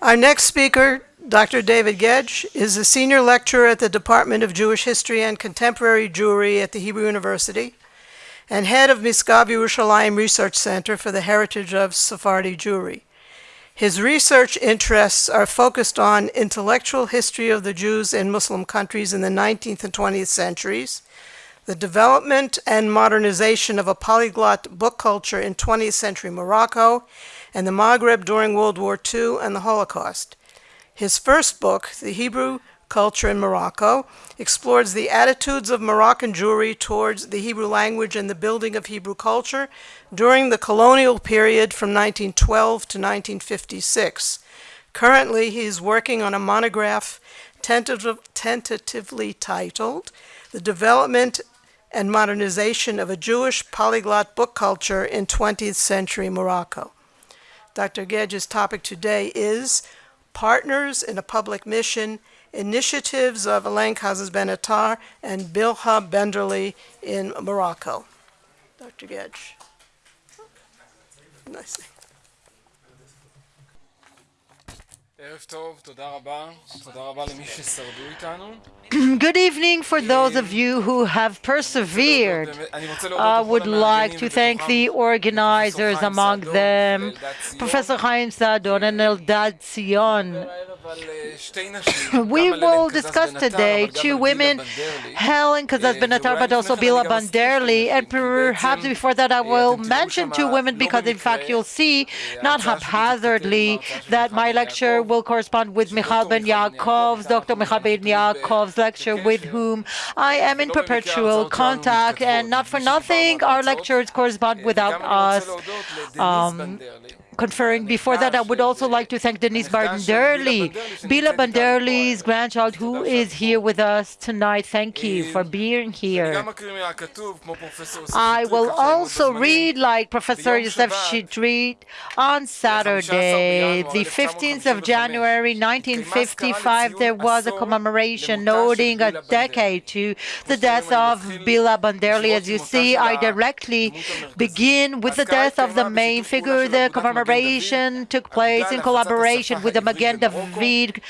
Our next speaker, Dr. David Guedj, is a senior lecturer at the Department of Jewish History and Contemporary Jewry at the Hebrew University and head of Misgav Yerushalayim Research Center for the Heritage of Sephardi Jewry. His research interests are focused on intellectual history of the Jews in Muslim countries in the 19th and 20th centuries, the development and modernization of a polyglot book culture in 20th century Morocco, and the Maghreb during World War II and the Holocaust. His first book, The Hebrew Culture in Morocco, explores the attitudes of Moroccan Jewry towards the Hebrew language and the building of Hebrew culture during the colonial period from 1912 to 1956. Currently, he is working on a monograph tentative, tentatively titled The Development and modernization of a Jewish polyglot book culture in 20th century Morocco. Dr. Guedj's topic today is Partners in a Public Mission, Initiatives of Alain Kazas Benatar and Bilha Benderli in Morocco. Dr. Guedj. Nice. Good evening for those of you who have persevered. I would like to thank the organizers, among them Professor Chaim Saadoun and Eldad Zion. We will discuss today two women, Helen Kazas Benatar, but also Bila Banderli, and perhaps before that I will mention two women because in fact you'll see, not haphazardly, that my lecture will correspond with Michal Ben Yaakov's, Dr. Michal Ben Yaakov's lecture with whom I am in perpetual contact, and not for nothing, our lectures correspond without us. Um, conferring. Before that, I would also like to thank Denise Banderli, Bila Banderli's grandchild, who is here with us tonight. Thank you for being here. I will also read, like Professor Yosef Shitrit, on Saturday, the 15th of January 1955, there was a commemoration noting a decade to the death of Bila Banderli. As you see, I directly begin with the death of the main figure, the commemoration took place in collaboration with the Magen David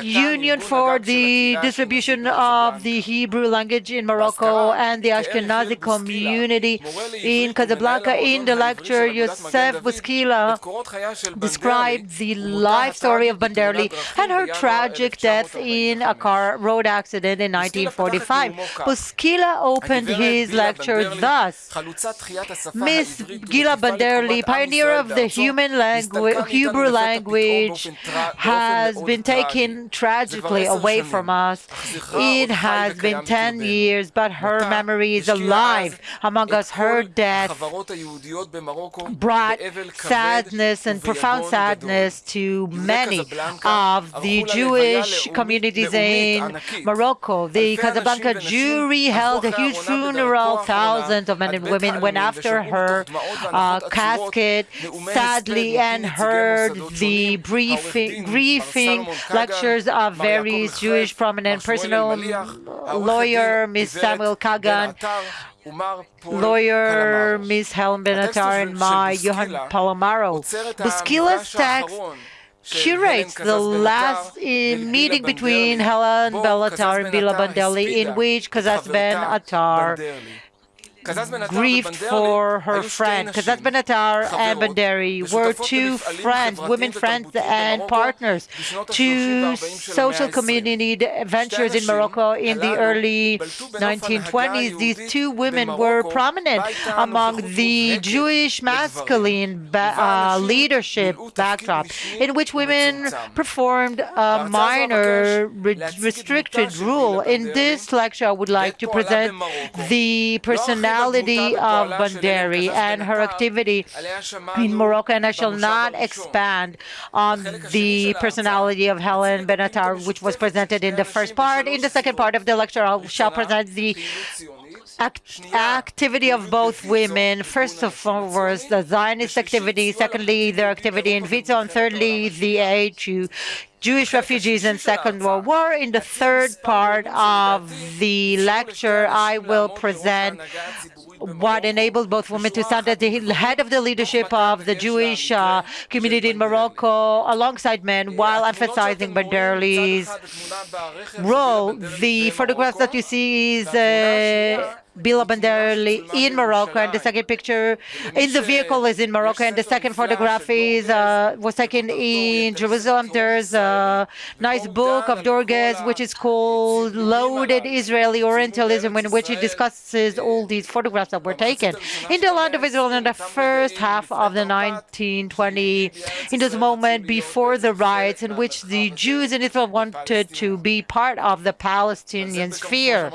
Union for the distribution of the Hebrew language in Morocco and the Ashkenazi community in Casablanca. In the lecture, Yosef Buskila described the life story of Banderli and her tragic death in a car road accident in 1945. Buskila opened his lecture thus. Miss Gila Banderli, pioneer of the human language, Hebrew language has been taken tragically away from us. It has been 10 years, but her memory is alive among us. Her death brought sadness and profound sadness to many of the Jewish communities in Morocco. The Casablanca Jewry held a huge funeral. Thousands of men and women went after her uh, casket sadly and heard the briefing, grieving lectures of various Jewish prominent personal lawyer, Ms. Samuel Kagan, lawyer Ms. Helen Benatar, and my Johan Palomaro. Buskila's text curates the last meeting between Helen Benatar and Bila Banderli, in which Kazas Ben Attar grieved for her friend. Kazas Benatar and Banderli were two friends, women friends and partners to social community ventures in Morocco in the early 1920s. These two women were prominent among the Jewish masculine uh, leadership backdrop, in which women performed a minor re restricted rule. In this lecture, I would like to present the personality personality of Banderli and her activity in Morocco, and I shall not expand on the personality of Helen Benatar, which was presented in the first part. In the second part of the lecture, I shall present the Act activity of both women. First of all, was the Zionist activity. Secondly, their activity in Vizo. And thirdly, the aid to Jewish refugees in Second World War. In the third part of the lecture, I will present what enabled both women to stand at the head of the leadership of the Jewish uh, community in Morocco alongside men while emphasizing Banderli's role. The photographs that you see is uh, Bila Banderli in Morocco, and the second picture in the vehicle is in Morocco, and the second photograph is uh, was taken in Jerusalem. There's a nice book of Dorges which is called "Loaded Israeli Orientalism," in which he discusses all these photographs that were taken in the land of Israel in the first half of the 1920, in this moment before the riots, in which the Jews in Israel wanted to be part of the Palestinian sphere,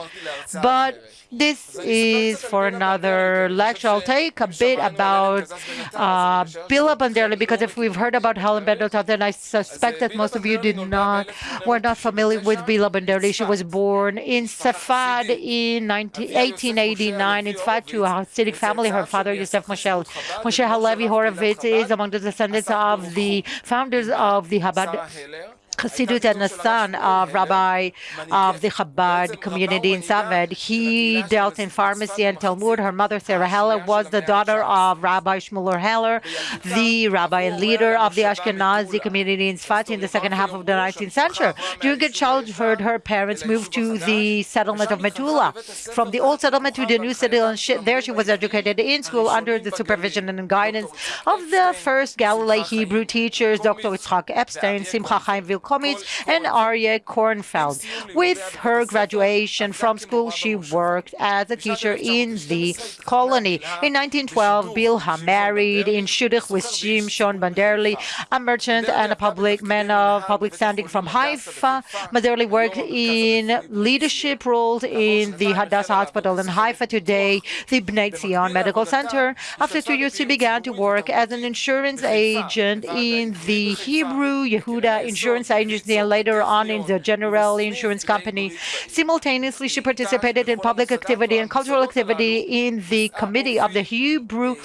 but this is for another lecture. I'll take a bit about uh, Bila Banderli because if we've heard about Helen Bendelton, then I suspect that most of you did not were not familiar with Bila Banderli. She was born in Safad in 19, 1889 in Safad to a Hasidic family. Her father, Yosef Moshe, Moshe Halevi Horovitz, is among the descendants of the founders of the Chabad Chassidut son of Rabbi of the Chabad community in Safed. He dealt in pharmacy and Talmud. Her mother, Sarah Heller, was the daughter of Rabbi Shmuel Heller, the rabbi and leader of the Ashkenazi community in Sfat in the second half of the 19th century. During her childhood, her parents moved to the settlement of Metula. From the old settlement to the new settlement, there she was educated in school under the supervision and guidance of the first Galilee Hebrew teachers, Dr. Yitzchak Epstein, Simcha Chaim Vilkomitz Komitz and Aryeh Kornfeld. With her graduation from school, she worked as a teacher in the colony. In 1912, Bilha married in Shudich with Shimshon Banderli, a merchant and a public man of public standing from Haifa. Banderli worked in leadership roles in the Hadassah Hospital in Haifa today, the Bnei Zion Medical Center. After two years, she began to work as an insurance agent in the Hebrew Yehuda Insurance agency and later on in the General Insurance Company. Simultaneously, she participated in public activity and cultural activity in the committee of the Hebrew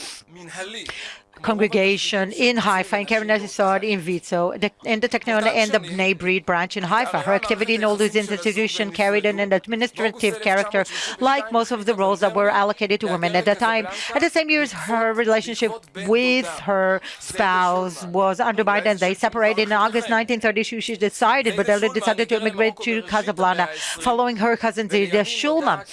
congregation in Haifa, in Keren Yesod, in Vitzo, in the Technion and the Bnei Brit branch in Haifa. Her activity in all these institutions carried an administrative character, like most of the roles that were allocated to women at the time. At the same years, her relationship with her spouse was undermined and they separated in August 1932. She decided, but decided to immigrate to Casablanca, following her cousin Zida Shulman.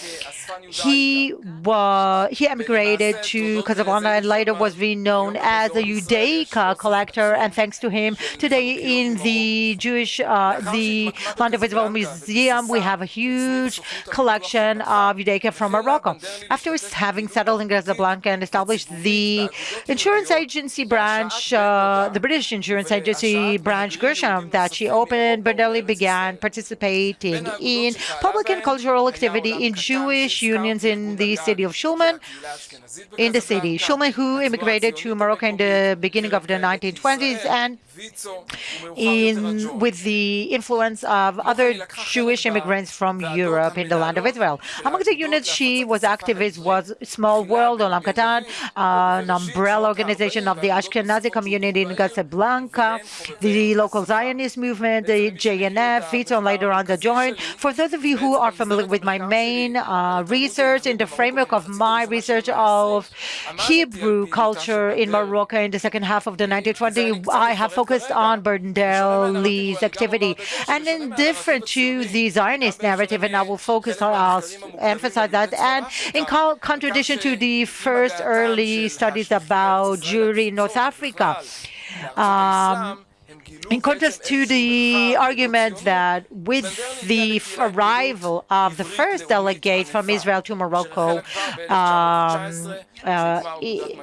He, was, he emigrated to Casablanca and later was renowned as a Judaica collector, and thanks to him, today in the Jewish, uh, the Land of Israel Museum, we have a huge collection of Judaica from Morocco. After having settled in Casablanca and established the insurance agency branch, uh, the British insurance agency branch Gershom, that she opened, Banderli began participating in public and cultural activity in Jewish unions in the city of Shulman, in the city. Shulman, who immigrated to Morocco in the beginning of the 1920s and in with the influence of other Jewish immigrants from Europe in the land of Israel. Among the units she was activist was Small World, Olam Katan, an umbrella organization of the Ashkenazi community in Casablanca, the local Zionist movement, the JNF, and later on the Joint. For those of you who are familiar with my main uh, research in the framework of my research of Hebrew culture in Morocco in the second half of the 1920s, I have focused focused on Banderli's activity. And indifferent to the Zionist narrative, and I will focus on, I'll emphasize that, and in contradiction to the first early studies about Jewry in North Africa. Um, in contrast to the argument that with the arrival of the first delegate from Israel to Morocco um, uh,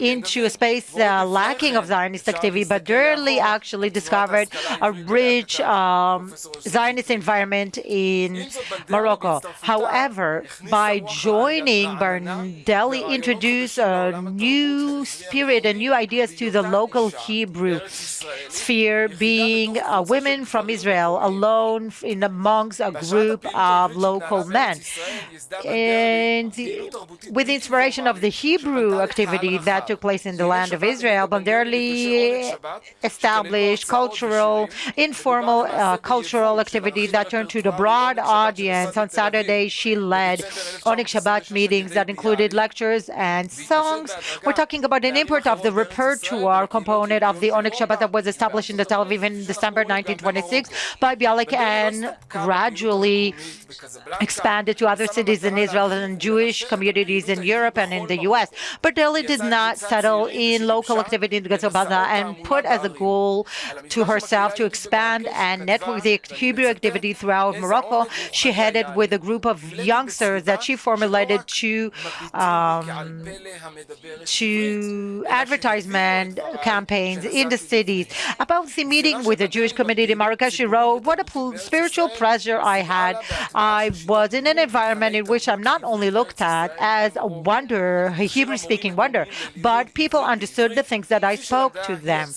into a space uh, lacking of Zionist activity, Banderli actually discovered a rich um, Zionist environment in Morocco. However, by joining, Banderli introduced a new spirit and new ideas to the local Hebrew sphere, be being uh, women from Israel alone in amongst a group of local men. And with the inspiration of the Hebrew activity that took place in the land of Israel, Banderli established cultural, informal uh, cultural activity that turned to the broad audience. On Saturday, she led Oneg Shabbat meetings that included lectures and songs. We're talking about an import of the repertoire component of the Oneg Shabbat that was established in the Tel Aviv in December 1926 by Bialik and gradually expanded to other cities in Israel and Jewish communities in Europe and in the U.S. Banderli did not settle in local activity in Casablanca and put as a goal to herself to expand and network the Hebrew activity throughout Morocco. She headed with a group of youngsters that she formulated to um, to advertisement campaigns in the cities. About the meeting with the Jewish community in Morocco, she wrote, what a spiritual pleasure I had. I was in an environment in which I'm not only looked at as a wonder, a Hebrew-speaking wonder, but people understood the things that I spoke to them.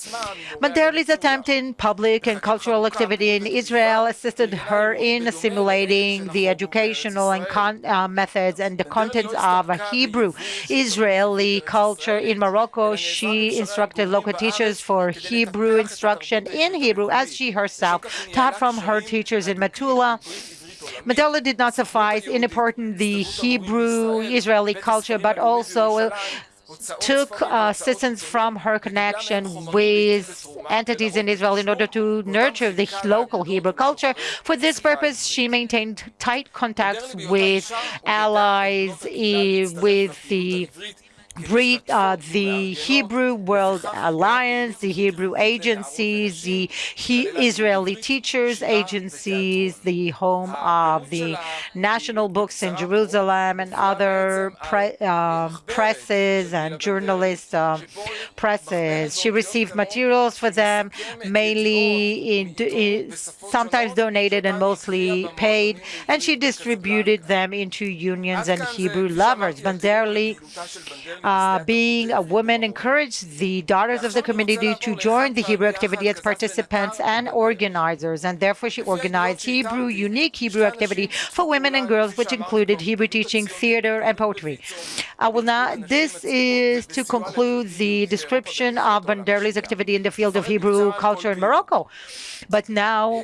Banderli's attempt in public and cultural activity in Israel assisted her in assimilating the educational and uh, methods and the contents of a Hebrew Israeli culture in Morocco. She instructed local teachers for Hebrew instruction in Hebrew as she herself taught from her teachers in Metula. Banderli did not suffice in important the Hebrew Israeli culture, but also took uh, assistance from her connection with entities in Israel in order to nurture the local Hebrew culture. For this purpose, she maintained tight contacts with allies, with the uh, the Hebrew World Alliance, the Hebrew agencies, the he Israeli teachers agencies, the home of the national books in Jerusalem, and other pre uh, presses and journalist uh, presses. She received materials for them, mainly in, in, sometimes donated and mostly paid, and she distributed them into unions and Hebrew lovers. Banderli uh, being a woman, encouraged the daughters of the community to join the Hebrew activity as participants and organizers, and therefore she organized Hebrew, unique Hebrew activity for women and girls, which included Hebrew teaching, theater, and poetry. I will not, this is to conclude the description of Banderli's activity in the field of Hebrew culture in Morocco. But now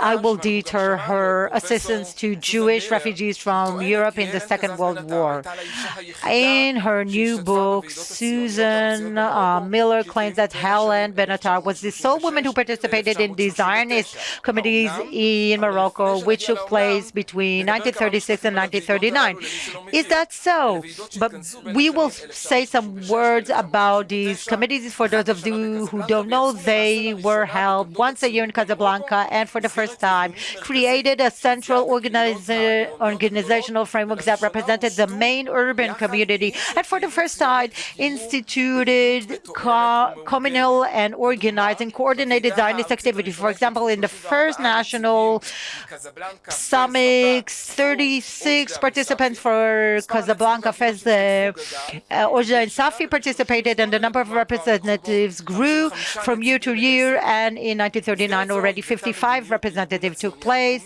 I will detail her assistance to Jewish refugees from Europe in the Second World War. In her new book, Susan uh, Miller claims that Helen Benatar was the sole woman who participated in the Zionist committees in Morocco, which took place between 1936 and 1939. Is that so? But we will say some words about these committees. For those of you who don't know, they were held once a year in Casablanca and for the first time created a central organizational framework that represented the main urban community and for the first time instituted co communal and organized and coordinated Zionist activity. For example, in the first national summit, 36 participants for Casablanca Fez, uh, Oujda and Safi participated and the number of representatives grew from year to year and in 1939 already 55 representatives took place.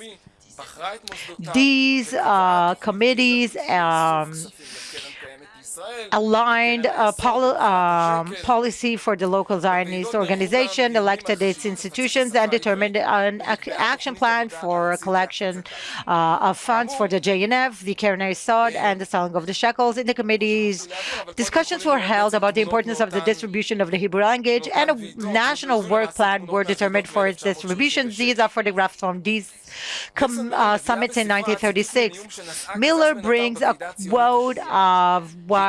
These uh, committees um, aligned pol um, policy for the local Zionist organization, elected its institutions, and determined an action plan for a collection uh, of funds for the JNF, the Keren Hayesod, and the selling of the shekels. In the committees, discussions were held about the importance of the distribution of the Hebrew language, and a national work plan were determined for its distribution. These are photographs from these uh, summits in 1936. Miller brings a quote of what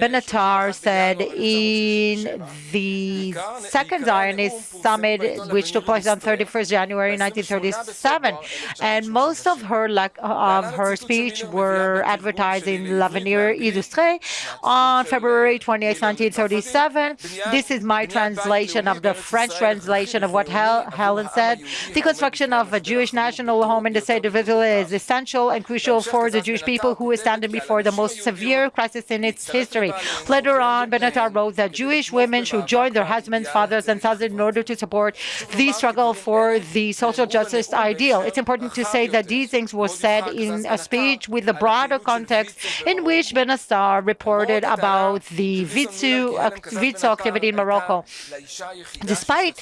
Benatar said in the second Zionist summit, which took place on 31st January 1937. And most of her of her speech were advertised in L'Avenir Illustré on February 28, 1937. This is my translation of the French translation of what Hel Helen said. The construction of a Jewish national home in the state of Israel is essential and crucial for the Jewish people who are standing before the most severe crisis in its history. Later on, Benatar wrote that Jewish women should join their husbands, fathers, and sons in order to support the struggle for the social justice ideal. It's important to say that these things were said in a speech with a broader context in which Benatar reported about the Vitzu, Vitzo activity in Morocco. Despite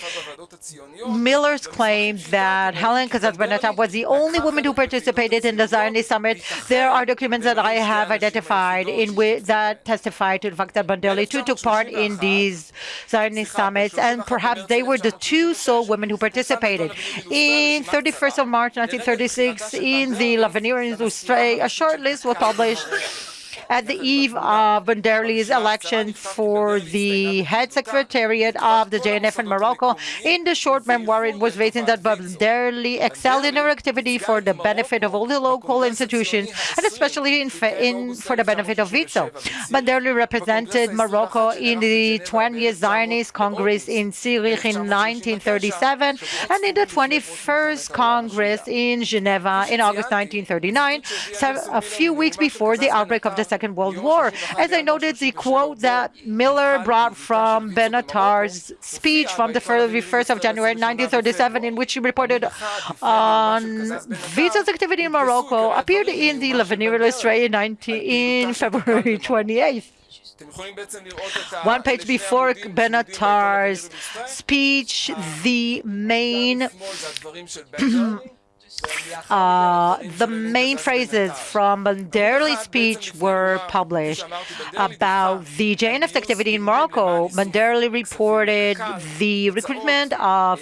Miller's claim that Helen Kazaz Benatar was the only woman who participated in the Zionist summit, there are documents that I have identified in which testify to the fact that Banderli too took part in these Zionist summits, and perhaps they were the two sole women who participated. In 31st of March 1936, in the L'Avenir Illustré, a short list was published at the eve of Banderli's election for the head secretariat of the JNF in Morocco. In the short memoir, it was written that Banderli excelled in her activity for the benefit of all the local institutions, and especially in, in for the benefit of Vitzo. Banderli represented Morocco in the 20th Zionist Congress in Zurich in 1937, and in the 21st Congress in Geneva in August 1939, a few weeks before the outbreak of the Second World War. As I noted, the quote that Miller brought from Benatar's speech from the 1st of January 1937, in which he reported on um, Vitzo's activity in Morocco, appeared in the L'Avenir Illustré in February 28th. One page before Benatar's speech, the main uh, the main phrases from Banderli's speech were published about the JNF activity in Morocco. Banderli reported the recruitment of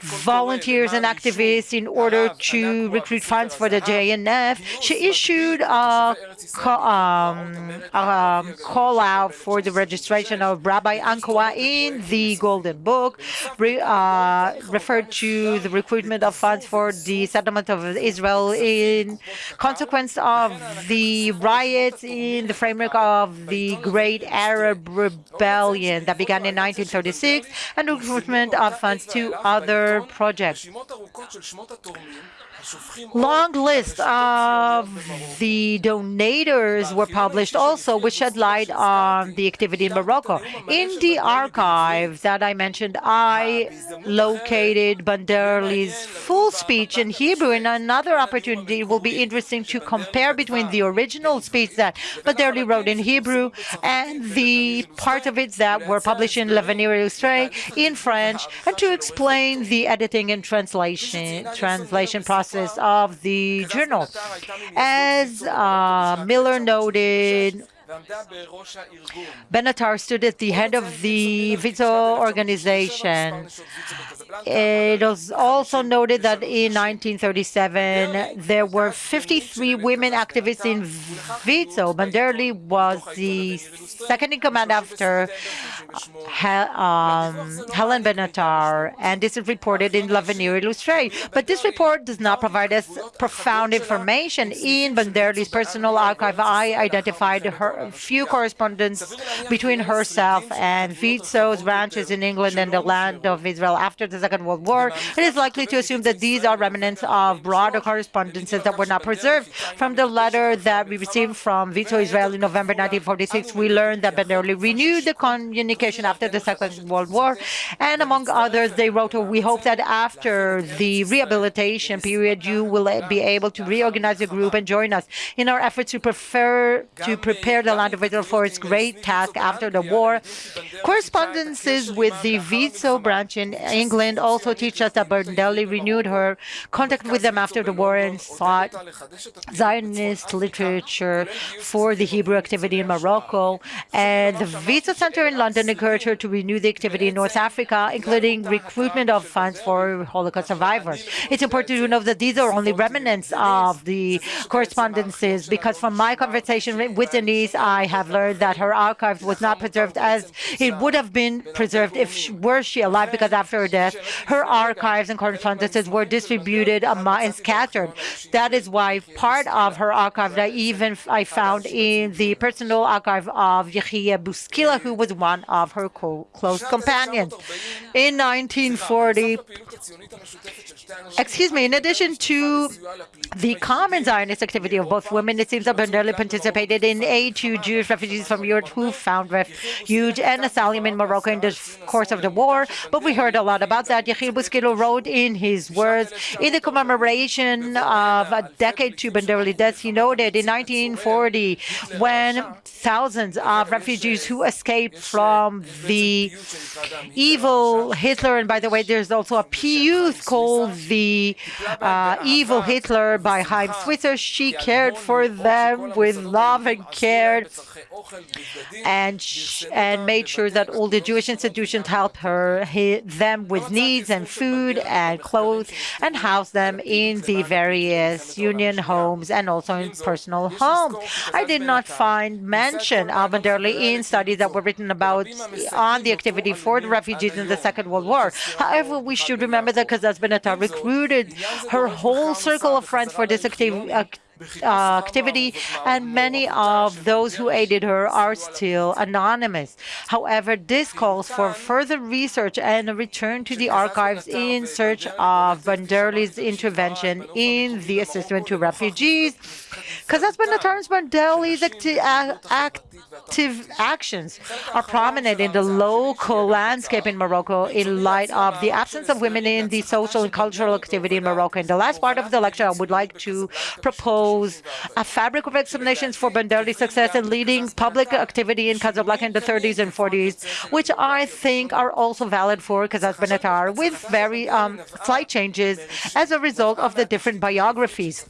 volunteers and activists in order to recruit funds for the JNF. She issued a, um, a call out for the registration of Rabbi Ankoa in the Golden Book, re, uh, referred to the recruitment of funds for the of Israel in consequence of the riots in the framework of the Great Arab Rebellion that began in 1936 and recruitment of funds to other projects. Long list of the donators were published also, which shed light on the activity in Morocco. In the archive that I mentioned, I located Banderli's full speech in Hebrew. And another opportunity will be interesting to compare between the original speech that Banderli wrote in Hebrew and the part of it that were published in L'Avenir Illustré in French, and to explain the editing and translation translation process of the journal. As uh, Miller noted, Benatar stood at the head of the Vitzo organization. It was also noted that in 1937, there were 53 women activists in Vitzo. Banderli was the second in command after um, Helen Benatar, and this is reported in L'Avenir Illustré. But this report does not provide us profound information. In Banderli's personal archive, I identified her few correspondence between herself and Vitzo's branches in England and the land of Israel after the Second World War. It is likely to assume that these are remnants of broader correspondences that were not preserved. From the letter that we received from Vito Israel in November 1946, we learned that Banderli renewed the communication after the Second World War, and among others, they wrote, we hope that after the rehabilitation period, you will be able to reorganize the group and join us in our efforts to prefer to prepare the land of Israel for its great task after the war. Correspondences with the Vito branch in England also teach us that Banderli renewed her contact with them after the war and sought Zionist literature for the Hebrew activity in Morocco. And the Visa Center in London encouraged her to renew the activity in North Africa, including recruitment of funds for Holocaust survivors. It's important to know that these are only remnants of the correspondences, because from my conversation with Denise, I have learned that her archive was not preserved as it would have been preserved if she, were she alive, because after her death, her archives and correspondences were distributed and scattered. That is why part of her archive that even I found in the personal archive of Yechia Buskila, who was one of her close companions. In 1940, excuse me, in addition to the common Zionist activity of both women, it seems that Banderli participated in aid to Jewish refugees from Europe who found refuge and asylum in Morocco in the course of the war. But we heard a lot about that. Yechiel Buskila wrote in his words, in the commemoration of a decade to Banderli death, he noted in 1940, when thousands of refugees who escaped from the evil Hitler, and by the way, there's also a piece called The uh, Evil Hitler by Chaim Switzer. She cared for them with love and care and, and made sure that all the Jewish institutions helped her, them with needs and food and clothes and house them in the various union homes and also in personal homes. I did not find mention of Banderli in studies that were written about on the activity for the refugees in the Second World War. However, we should remember that Kazaz Benatar recruited her whole circle of friends for this activity Uh, activity, and many of those who aided her are still anonymous. However, this calls for further research and a return to the archives in search of Banderli's intervention in the assistance to refugees. Because that's been the terms acti active actions are prominent in the local landscape in Morocco in light of the absence of women in the social and cultural activity in Morocco. In the last part of the lecture, I would like to propose a fabric of explanations for Banderli's success in leading public activity in Casablanca in the 30s and 40s, which I think are also valid for Kazaz Benatar, with very um, slight changes as a result of the different biographies.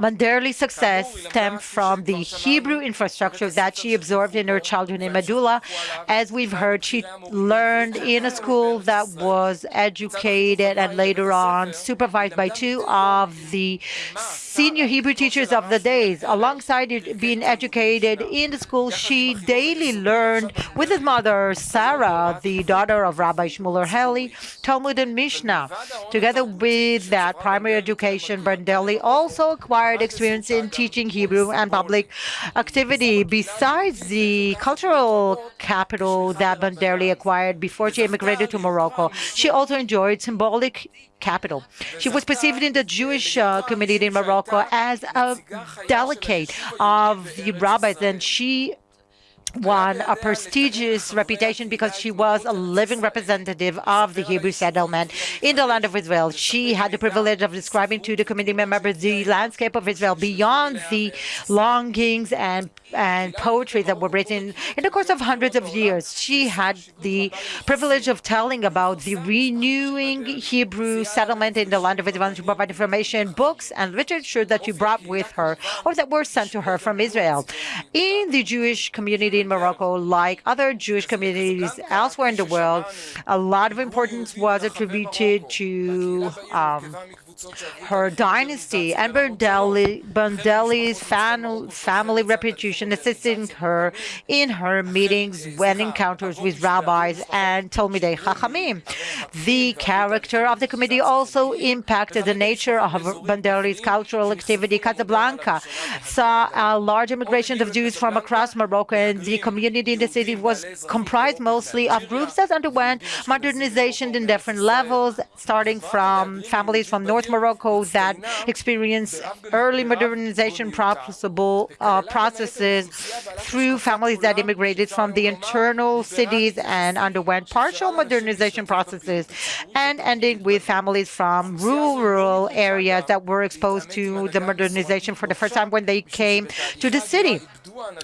Banderli's success stemmed from the Hebrew infrastructure that she absorbed in her childhood in Metula. As we've heard, she learned in a school that was educated and later on supervised by two of the senior Hebrew teachers of the days. Alongside being educated in the school, she daily learned with his mother, Sarah, the daughter of Rabbi Shmuel Heller, Talmud and Mishnah. Together with that primary education, Banderli also acquired experience in teaching Hebrew and public activity. Besides the cultural capital that Banderli acquired before she immigrated to Morocco, she also enjoyed symbolic capital. She was perceived in the Jewish uh, community in Morocco as a delegate of the rabbis, and she won a prestigious reputation because she was a living representative of the Hebrew settlement in the land of Israel. She had the privilege of describing to the committee members the landscape of Israel beyond the longings and and poetry that were written in the course of hundreds of years. She had the privilege of telling about the renewing Hebrew settlement in the land of Israel to provide information, books, and literature that she brought with her or that were sent to her from Israel. In the Jewish community in Morocco, like other Jewish communities elsewhere in the world, a lot of importance was attributed to um, her dynasty and Banderli's family reputation assisting her in her meetings when encounters with rabbis and Talmidei Chachamim. The character of the committee also impacted the nature of Banderli's cultural activity. Casablanca saw a large immigration of Jews from across Morocco, and the community in the city was comprised mostly of groups that underwent modernization in different levels, starting from families from North Morocco that experienced early modernization possible, uh, processes through families that immigrated from the internal cities and underwent partial modernization processes, and ending with families from rural areas that were exposed to the modernization for the first time when they came to the city.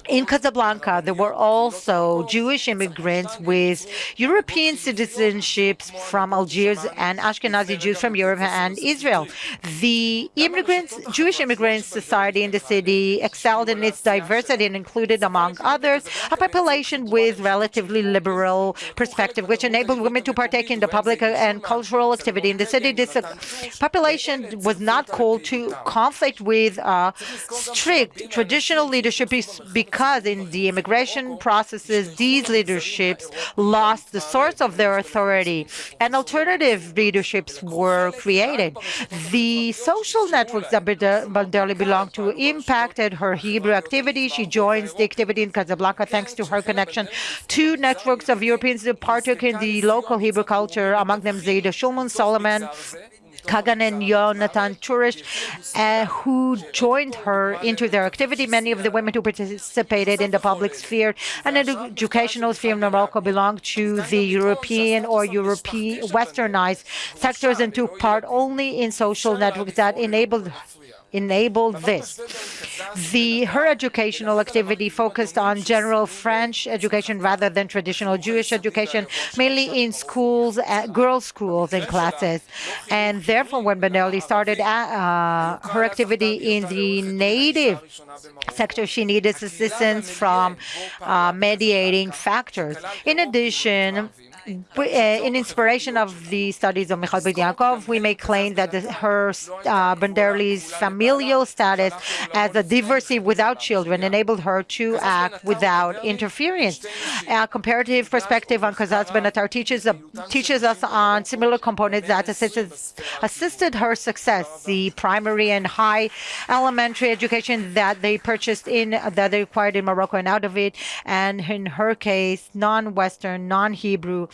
In Casablanca, there were also Jewish immigrants with European citizenships from Algiers and Ashkenazi Jews from Europe and Israel. The immigrants, Jewish immigrant society in the city excelled in its diversity and included, among others, a population with relatively liberal perspective, which enabled women to partake in the public and cultural activity in the city. This population was not called to conflict with uh, strict traditional leadership because in the immigration processes, these leaderships lost the source of their authority and alternative leaderships were created. The social networks that Banderli belonged to impacted her Hebrew activity. She joins the activity in Casablanca thanks to her connection to networks of Europeans who partook in the local Hebrew culture, among them Zaida Shulman, Solomon, Kagan and Yonatan Turish, uh, who joined her into their activity. Many of the women who participated in the public sphere and educational sphere in Morocco belong to the European or European westernized sectors and took part only in social networks that enabled enabled this. The, her educational activity focused on general French education rather than traditional Jewish education, mainly in schools, uh, girls' schools and classes. And therefore, when Banderli started uh, her activity in the native sector, she needed assistance from uh, mediating factors. In addition, uh, in inspiration of the studies of Michal Ben Yaakov, we may claim that the, her uh, Banderli's familial status as a divorcee without children enabled her to act without interference. A comparative perspective on Kazaz Benatar teaches, uh, teaches us on similar components that assisted, assisted her success, the primary and high elementary education that they purchased in, that they acquired in Morocco and out of it, and in her case, non-Western, non-Hebrew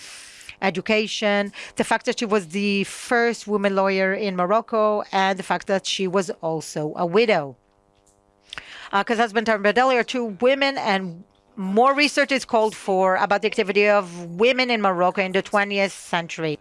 education, the fact that she was the first woman lawyer in Morocco, and the fact that she was also a widow. Because uh, been talked about earlier, two women and more research is called for about the activity of women in Morocco in the 20th century.